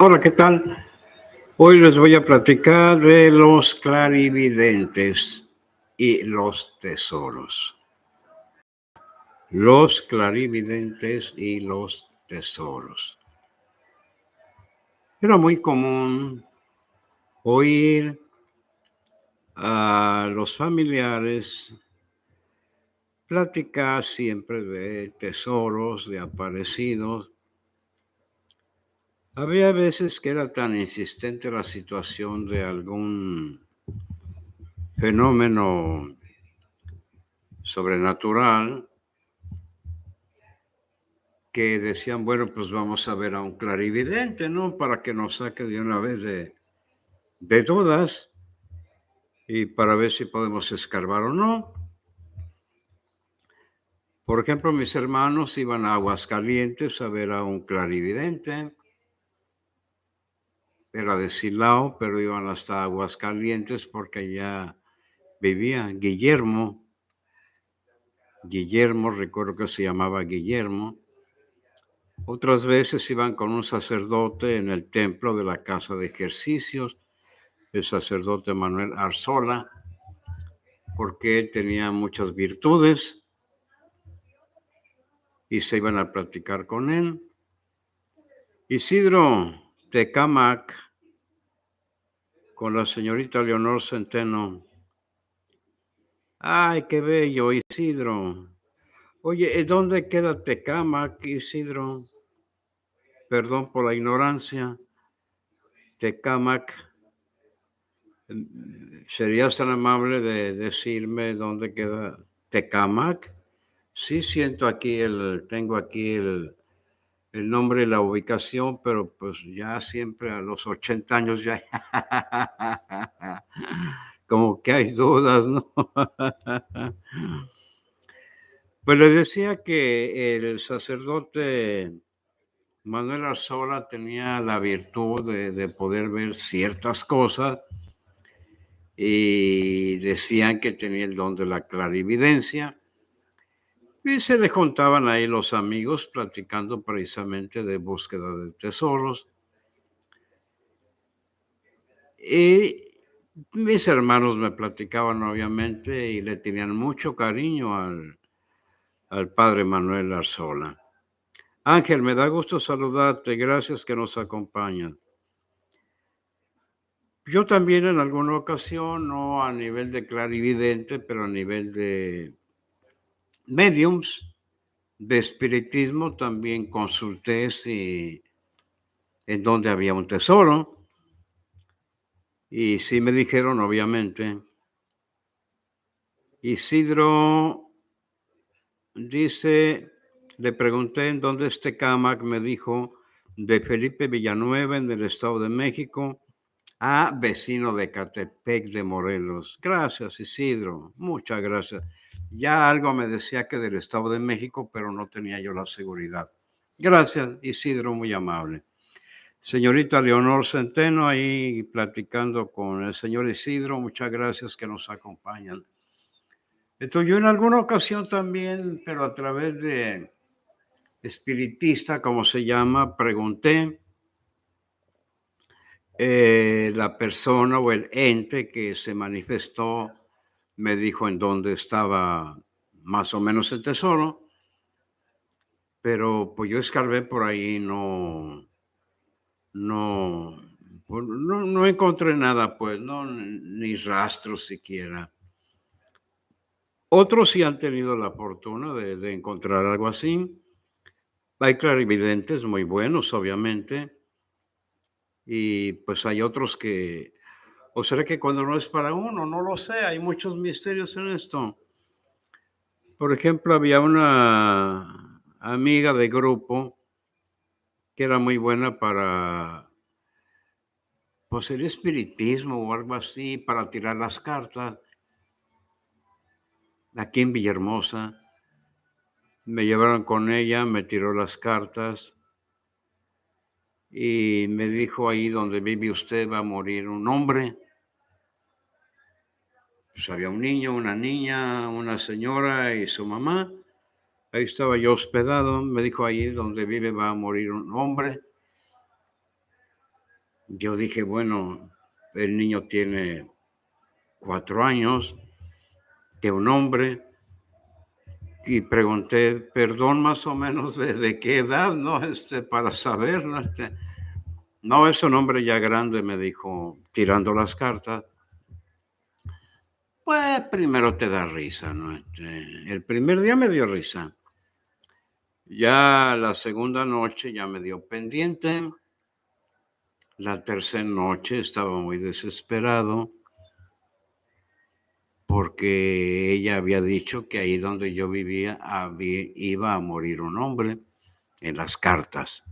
Hola, ¿qué tal? Hoy les voy a platicar de los clarividentes y los tesoros. Los clarividentes y los tesoros. Era muy común oír a los familiares platicar siempre de tesoros, de aparecidos, había veces que era tan insistente la situación de algún fenómeno sobrenatural que decían, bueno, pues vamos a ver a un clarividente, ¿no? Para que nos saque de una vez de, de dudas y para ver si podemos escarbar o no. Por ejemplo, mis hermanos iban a Aguascalientes a ver a un clarividente era de Silao, pero iban hasta Aguascalientes porque allá vivía Guillermo. Guillermo, recuerdo que se llamaba Guillermo. Otras veces iban con un sacerdote en el templo de la casa de ejercicios, el sacerdote Manuel Arzola, porque tenía muchas virtudes y se iban a platicar con él. Isidro Tecamac con la señorita Leonor Centeno. Ay, qué bello, Isidro. Oye, ¿dónde queda Tecamac, Isidro? Perdón por la ignorancia. Tecamac. ¿Serías tan amable de decirme dónde queda Tecamac? Sí siento aquí el, tengo aquí el, el nombre y la ubicación, pero pues ya siempre a los 80 años ya como que hay dudas, ¿no? Pues le decía que el sacerdote Manuel Arzola tenía la virtud de, de poder ver ciertas cosas y decían que tenía el don de la clarividencia y se le juntaban ahí los amigos platicando precisamente de búsqueda de tesoros. Y mis hermanos me platicaban obviamente y le tenían mucho cariño al, al padre Manuel Arzola. Ángel, me da gusto saludarte. Gracias que nos acompañan. Yo también en alguna ocasión, no a nivel de clarividente, pero a nivel de mediums de espiritismo también consulté si en donde había un tesoro. Y sí me dijeron, obviamente. Isidro dice, le pregunté en dónde este Camac, me dijo, de Felipe Villanueva, en el Estado de México, a vecino de Catepec de Morelos. Gracias, Isidro. Muchas gracias. Ya algo me decía que del Estado de México, pero no tenía yo la seguridad. Gracias, Isidro, muy amable. Señorita Leonor Centeno, ahí platicando con el señor Isidro, muchas gracias que nos acompañan. Entonces, yo en alguna ocasión también, pero a través de espiritista, como se llama, pregunté eh, la persona o el ente que se manifestó me dijo en dónde estaba más o menos el tesoro, pero pues yo escarbé por ahí, no, no, pues, no, encontré nada, pues, no, ni rastros siquiera. Otros sí han tenido la fortuna de encontrar algo así. Hay clarividentes muy buenos, obviamente, y pues hay otros que, o será que cuando no es para uno, no lo sé, hay muchos misterios en esto. Por ejemplo, había una amiga de grupo que era muy buena para pues el espiritismo o algo así, para tirar las cartas. Aquí en Villahermosa, me llevaron con ella, me tiró las cartas y me dijo ahí donde vive usted va a morir un hombre. Pues había un niño, una niña, una señora y su mamá. Ahí estaba yo hospedado. Me dijo ahí donde vive va a morir un hombre. Yo dije, bueno, el niño tiene cuatro años, de un hombre, y pregunté, perdón, más o menos de, qué edad, ¿no? Este, para saber, ¿no? Este, no, es un hombre ya grande, me dijo, tirando las cartas. Pues primero te da risa, ¿no? Este, el primer día me dio risa. Ya la segunda noche ya me dio pendiente. La tercera noche estaba muy desesperado porque ella había dicho que ahí donde yo vivía iba a morir un hombre en las cartas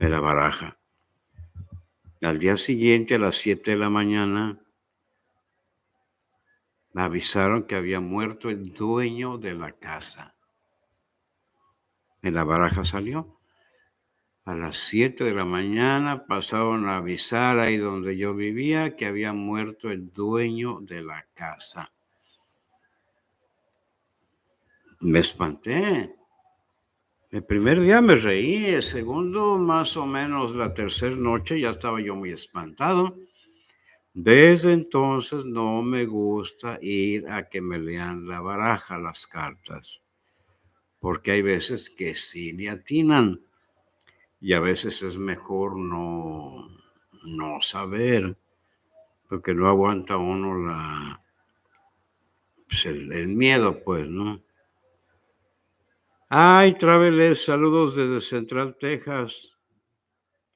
de la baraja. Al día siguiente, a las 7 de la mañana, me avisaron que había muerto el dueño de la casa. En la baraja salió. A las 7 de la mañana pasaron a avisar ahí donde yo vivía que había muerto el dueño de la casa. Me espanté. El primer día me reí, el segundo, más o menos la tercera noche, ya estaba yo muy espantado. Desde entonces no me gusta ir a que me lean la baraja, las cartas, porque hay veces que sí le atinan y a veces es mejor no, no saber, porque no aguanta uno la, pues, el miedo, pues, ¿no? Ay, Traveles, saludos desde Central, Texas.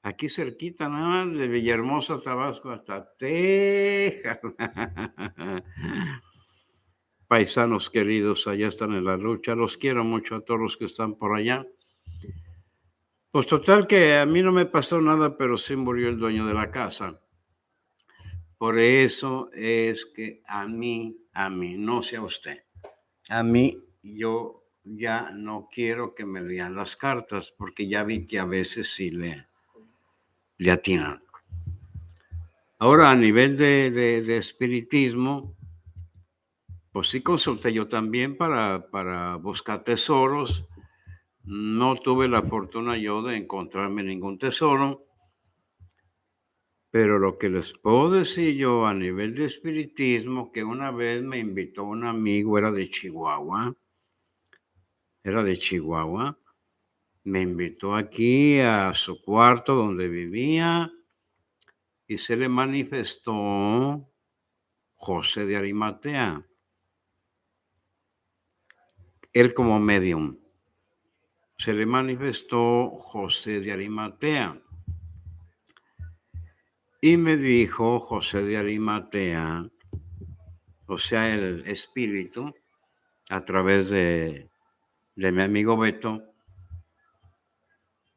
Aquí cerquita, nada más de Villahermosa, Tabasco, hasta Texas. Paisanos queridos, allá están en la lucha. Los quiero mucho a todos los que están por allá. Pues total que a mí no me pasó nada, pero sí murió el dueño de la casa. Por eso es que a mí, a mí, no sea usted, a mí yo ya no quiero que me lean las cartas porque ya vi que a veces sí le, le. Ahora, a nivel de, de, espiritismo, pues sí consulté yo también para, para buscar tesoros. No tuve la fortuna yo de encontrarme ningún tesoro. Pero lo que les puedo decir yo a nivel de espiritismo, que una vez me invitó un amigo, era de Chihuahua, era de Chihuahua, me invitó aquí a su cuarto donde vivía y se le manifestó José de Arimatea. Él como medium. Se le manifestó José de Arimatea. Y me dijo José de Arimatea, o sea, el espíritu, a través de de mi amigo Beto,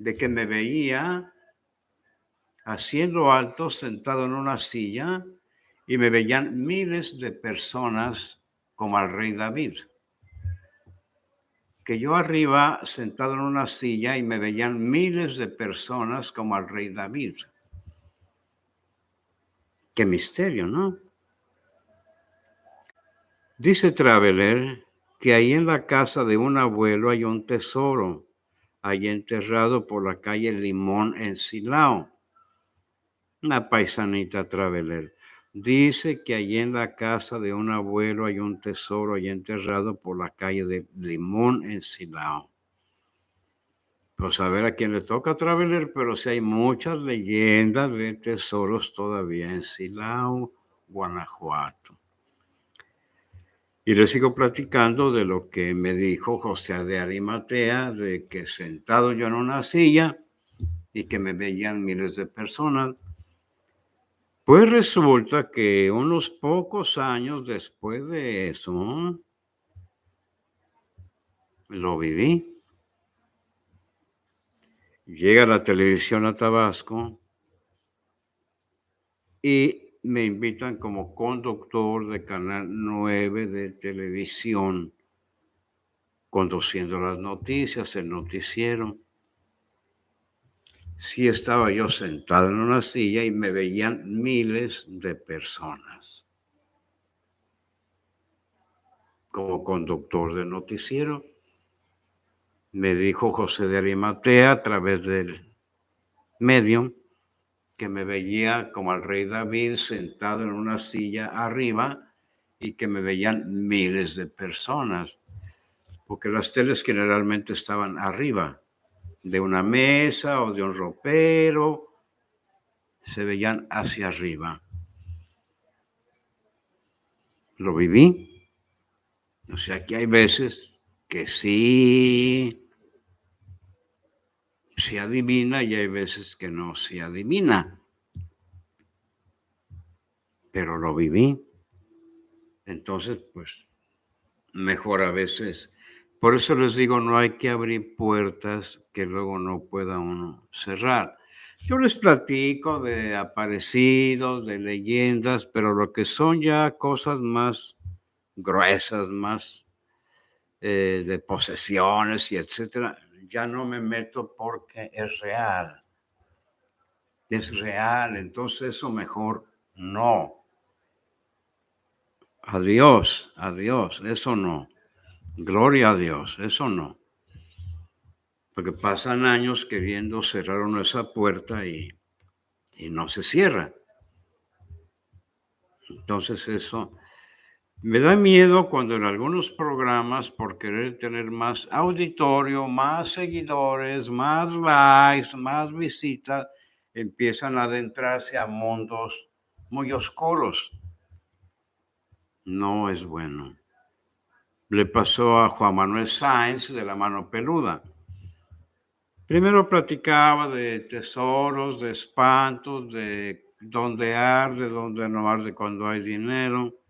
de que me veía haciendo alto sentado en una silla y me veían miles de personas como al rey David. Que yo arriba sentado en una silla y me veían miles de personas como al rey David. Qué misterio, ¿no? Dice Traveler que ahí en la casa de un abuelo hay un tesoro, ahí enterrado por la calle Limón en Silao. Una paisanita traveler. Dice que allí en la casa de un abuelo hay un tesoro ahí enterrado por la calle de Limón en Silao. Pues a ver a quién le toca traveler, pero si hay muchas leyendas de tesoros todavía en Silao, Guanajuato. Y le sigo platicando de lo que me dijo José de Arimatea, de que sentado yo en una silla y que me veían miles de personas. Pues resulta que unos pocos años después de eso, lo viví. Llega la televisión a Tabasco y me invitan como conductor de Canal 9 de televisión, conduciendo las noticias, el noticiero. Sí estaba yo sentado en una silla y me veían miles de personas. Como conductor de noticiero, me dijo José de Arimatea a través del medium que me veía como al rey David sentado en una silla arriba y que me veían miles de personas, porque las teles generalmente estaban arriba de una mesa o de un ropero, se veían hacia arriba. Lo viví. O sea que hay veces que sí se adivina y hay veces que no se adivina. Pero lo viví. Entonces, pues, mejor a veces. Por eso les digo, no hay que abrir puertas que luego no pueda uno cerrar. Yo les platico de aparecidos, de leyendas, pero lo que son ya cosas más gruesas, más eh, de posesiones y etcétera, ya no me meto porque es real. Es real, entonces eso mejor no. Adiós, adiós, eso no. Gloria a Dios, eso no. Porque pasan años queriendo cerrar esa puerta y, y no se cierra. Entonces eso me da miedo cuando en algunos programas, por querer tener más auditorio, más seguidores, más likes, más visitas, empiezan a adentrarse a mundos muy oscuros no es bueno. Le pasó a Juan Manuel Sáenz de la mano peluda. Primero platicaba de tesoros, de espantos, de dónde arde, dónde no arde cuando hay dinero.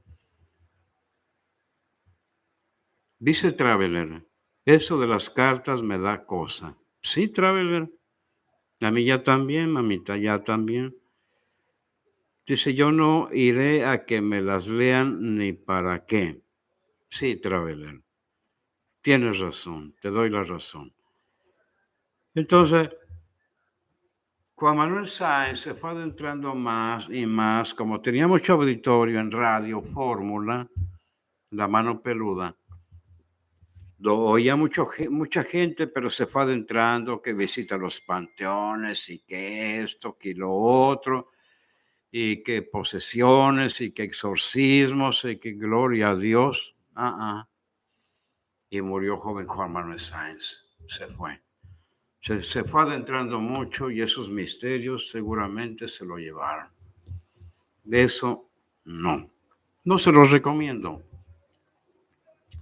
Dice Traveler, eso de las cartas me da cosa. Sí, Traveler. A mí ya también, mamita, ya también. Dice, yo no iré a que me las lean ni para qué. Sí, Traveler. Tienes razón, te doy la razón. Entonces, Juan Manuel Sáenz se fue adentrando más y más, como tenía mucho auditorio en Radio Fórmula, la mano peluda, lo oía mucho, mucha gente, pero se fue adentrando, que visita los panteones y que esto, que lo otro y que posesiones y que exorcismos y que gloria a Dios. Ah, ah. Y murió joven Juan Manuel Sáenz. Se fue. Se, se, fue adentrando mucho y esos misterios seguramente se lo llevaron. De eso no. No se los recomiendo.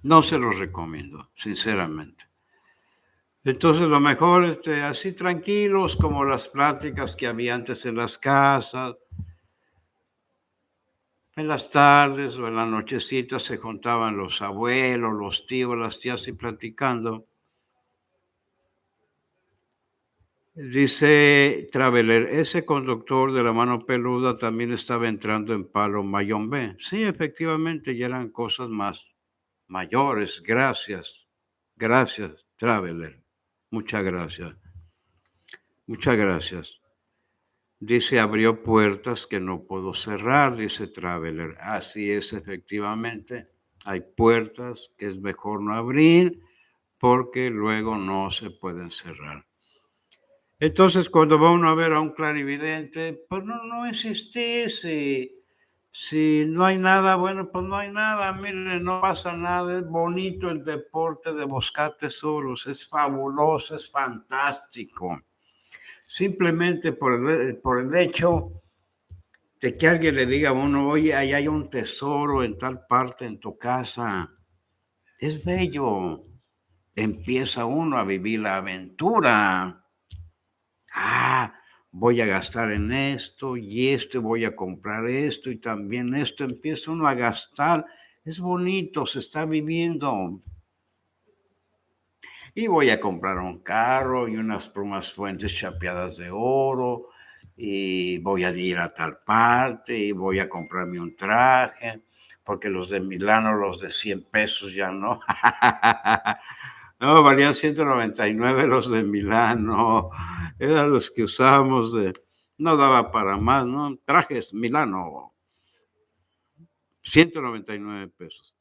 No se los recomiendo, sinceramente. Entonces, lo mejor, este, así tranquilos, como las pláticas que había antes en las casas, en las tardes o en la nochecita se juntaban los abuelos, los tíos, las tías y platicando. Dice Traveler, ese conductor de la mano peluda también estaba entrando en palo Mayón B. Sí, efectivamente, ya eran cosas más mayores. Gracias, gracias, Traveler. Muchas gracias. Muchas gracias. Dice, abrió puertas que no puedo cerrar, dice Traveler. Así es, efectivamente. Hay puertas que es mejor no abrir porque luego no se pueden cerrar. Entonces, cuando va uno a ver a un clarividente, pues no, no si no hay nada, bueno, pues no hay nada. Mire, no pasa nada. Es bonito el deporte de buscar tesoros. Es fabuloso, es fantástico simplemente por el, por el hecho de que alguien le diga a uno, oye, ahí hay un tesoro en tal parte en tu casa. Es bello. Empieza uno a vivir la aventura. Ah, voy a gastar en esto y esto, voy a comprar esto y también esto. Empieza uno a gastar. Es bonito, se está viviendo y voy a comprar un carro y unas plumas fuentes chapeadas de oro y voy a ir a tal parte y voy a comprarme un traje porque los de Milano, los de 100 pesos ya no. no, valían 199 los de Milano. Eran los que usábamos de... No daba para más, ¿no? Trajes Milano. 199 pesos.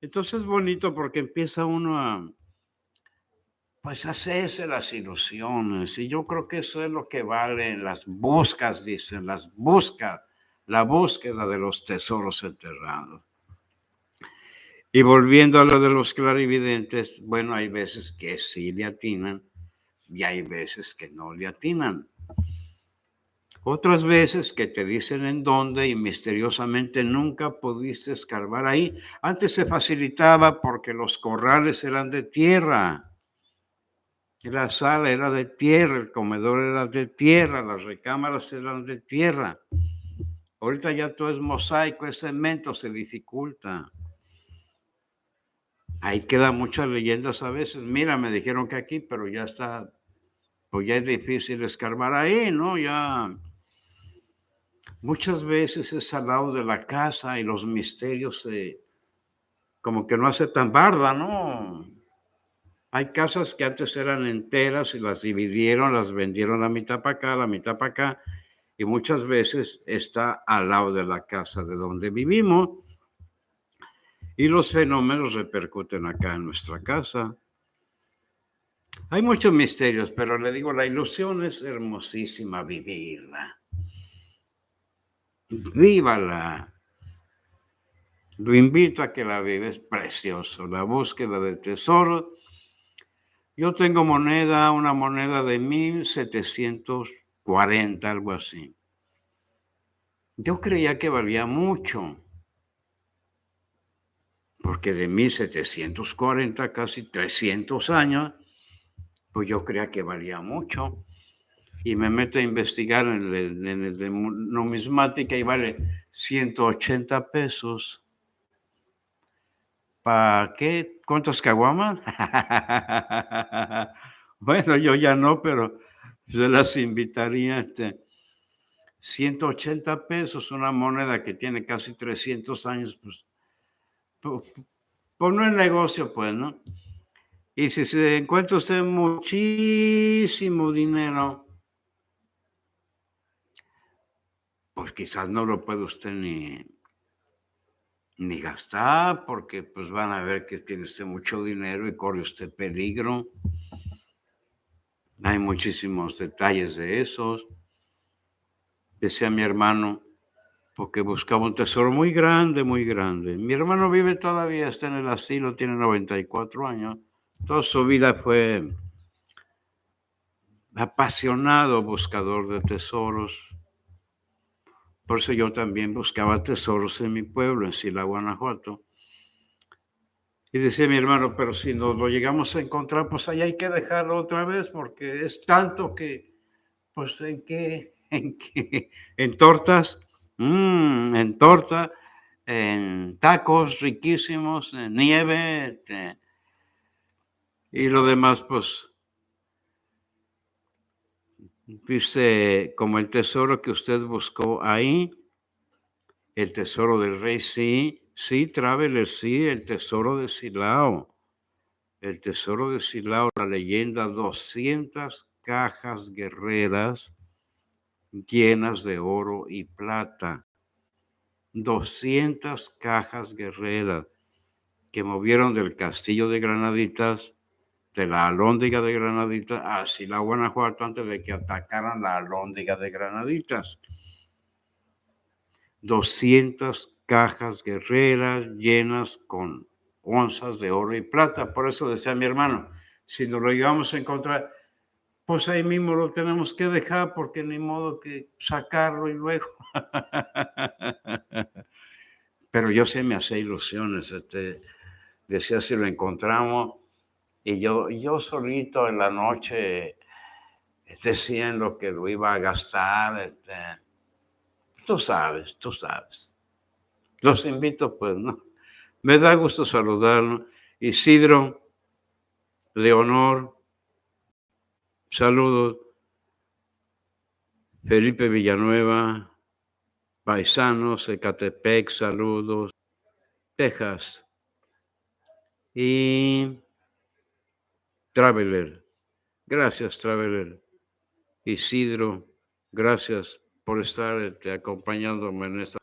Entonces es bonito porque empieza uno a, pues hacerse las ilusiones. Y yo creo que eso es lo que vale las buscas, dicen, las buscas, la búsqueda de los tesoros enterrados. Y volviendo a lo de los clarividentes, bueno, hay veces que sí le atinan y hay veces que no le atinan. Otras veces que te dicen en dónde y misteriosamente nunca pudiste escarbar ahí. Antes se facilitaba porque los corrales eran de tierra. La sala era de tierra, el comedor era de tierra, las recámaras eran de tierra. Ahorita ya todo es mosaico, es cemento, se dificulta. Ahí quedan muchas leyendas a veces. Mira, me dijeron que aquí, pero ya está, pues ya es difícil escarbar ahí, ¿no? Ya muchas veces es al lado de la casa y los misterios se, como que no hace tan barda, ¿no? Hay casas que antes eran enteras y las dividieron, las vendieron la mitad para acá, la mitad para acá, y muchas veces está al lado de la casa de donde vivimos. Y los fenómenos repercuten acá en nuestra casa. Hay muchos misterios, pero le digo, la ilusión es hermosísima vivirla. Vívala. Lo invito a que la viva, es precioso. La búsqueda del tesoro yo tengo moneda, una moneda de 1740, algo así. Yo creía que valía mucho, porque de 1740, casi 300 años, pues yo creía que valía mucho. Y me meto a investigar en el, en el de numismática y vale 180 pesos. ¿Para qué? ¿Cuántos caguamas? bueno, yo ya no, pero se las invitaría. Este, 180 pesos, una moneda que tiene casi 300 años, pues, pues, pues, no es negocio, pues, ¿no? Y si se encuentra usted muchísimo dinero, pues quizás no lo puede usted ni, ni gastar, porque pues van a ver que tiene usted mucho dinero y corre usted peligro. Hay muchísimos detalles de esos. Decía mi hermano, porque buscaba un tesoro muy grande, muy grande. Mi hermano vive todavía, está en el asilo, tiene 94 años. Toda su vida fue apasionado buscador de tesoros. Por eso yo también buscaba tesoros en mi pueblo, en Sila, Guanajuato. Y decía mi hermano, pero si nos lo llegamos a encontrar, pues ahí hay que dejarlo otra vez, porque es tanto que, pues, ¿en qué? ¿En qué? ¿En tortas? Mm, en torta, en tacos riquísimos, en nieve, este, y lo demás, pues, Dice, como el tesoro que usted buscó ahí, el tesoro del rey, sí, sí, Traveler, sí, el tesoro de Silao. El tesoro de Silao, la leyenda, 200 cajas guerreras llenas de oro y plata. 200 cajas guerreras que movieron del castillo de Granaditas de la alóndiga de Granaditas así la Guanajuato antes de que atacaran la alóndiga de Granaditas. 200 cajas guerreras llenas con onzas de oro y plata. Por eso decía mi hermano, si nos lo llevamos a encontrar, pues ahí mismo lo tenemos que dejar porque ni modo que sacarlo y luego. Pero yo sí me hacía ilusiones. Este, decía, si lo encontramos, y yo, yo solito en la noche diciendo que lo iba a gastar. Este, tú sabes, tú sabes. Los invito, pues, ¿no? Me da gusto saludarlo. Isidro, Leonor, saludos. Felipe Villanueva, Paisanos, Ecatepec, saludos. Texas. Y Traveler. Gracias, Traveler. Isidro, gracias por estar este, acompañándome en esta